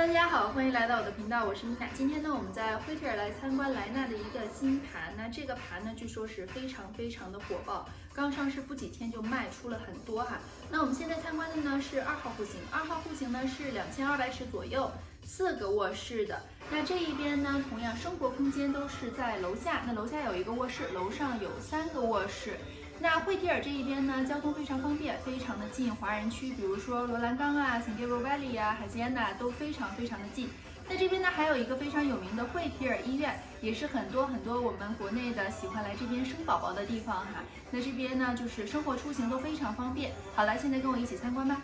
大家好，欢迎来到我的频道，我是米娜。今天呢，我们在惠特尔来参观莱纳的一个新盘。那这个盘呢，据说是非常非常的火爆，刚上市不几天就卖出了很多哈。那我们现在参观的呢是二号户型，二号户型呢是两千二百尺左右，四个卧室的。那这一边呢，同样生活空间都是在楼下，那楼下有一个卧室，楼上有三个卧室。那惠提尔这一边呢，交通非常方便，非常的近华人区，比如说罗兰岗啊、San Gabriel Valley 啊、海西安娜都非常非常的近。那这边呢，还有一个非常有名的惠提尔医院，也是很多很多我们国内的喜欢来这边生宝宝的地方哈。那这边呢，就是生活出行都非常方便。好了，现在跟我一起参观吧。